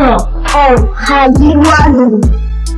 Oh, how you run!